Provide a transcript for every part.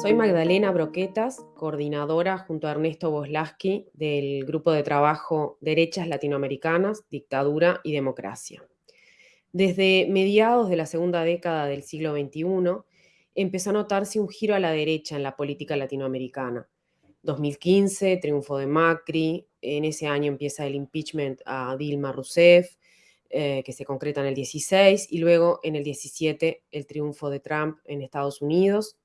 Soy Magdalena Broquetas, coordinadora junto a Ernesto Boslaski del grupo de trabajo Derechas Latinoamericanas, Dictadura y Democracia. Desde mediados de la segunda década del siglo XXI, empezó a notarse un giro a la derecha en la política latinoamericana. 2015, triunfo de Macri, en ese año empieza el impeachment a Dilma Rousseff, eh, que se concreta en el 16, y luego en el 17 el triunfo de Trump en Estados Unidos,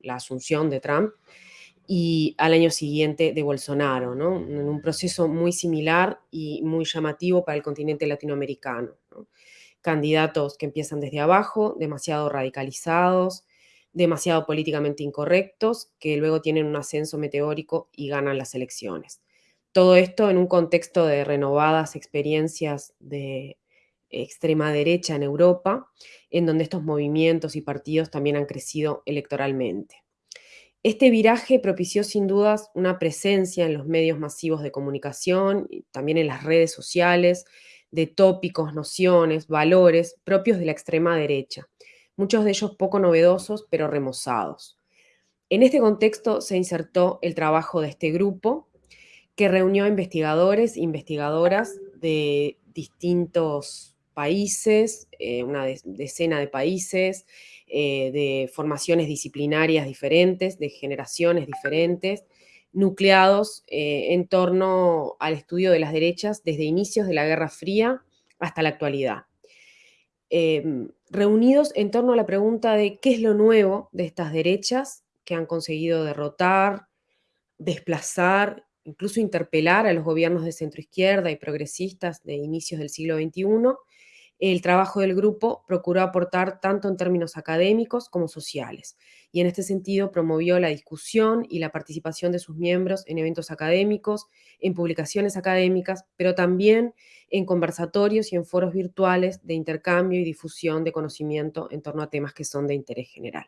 la asunción de Trump, y al año siguiente de Bolsonaro, ¿no? en un proceso muy similar y muy llamativo para el continente latinoamericano. Candidatos que empiezan desde abajo, demasiado radicalizados, demasiado políticamente incorrectos, que luego tienen un ascenso meteórico y ganan las elecciones. Todo esto en un contexto de renovadas experiencias de extrema derecha en Europa, en donde estos movimientos y partidos también han crecido electoralmente. Este viraje propició sin dudas una presencia en los medios masivos de comunicación, y también en las redes sociales, de tópicos, nociones, valores propios de la extrema derecha, muchos de ellos poco novedosos pero remozados. En este contexto se insertó el trabajo de este grupo, que reunió investigadores e investigadoras de distintos países, eh, una decena de países, eh, de formaciones disciplinarias diferentes, de generaciones diferentes, nucleados eh, en torno al estudio de las derechas desde inicios de la Guerra Fría hasta la actualidad. Em, reunidos en torno a la pregunta de qué es lo nuevo de estas derechas que han conseguido derrotar, desplazar, incluso interpelar a los gobiernos de centroizquierda y progresistas de inicios del siglo XXI el trabajo del grupo procuró aportar tanto en términos académicos como sociales, y en este sentido promovió la discusión y la participación de sus miembros en eventos académicos, en publicaciones académicas, pero también en conversatorios y en foros virtuales de intercambio y difusión de conocimiento en torno a temas que son de interés general.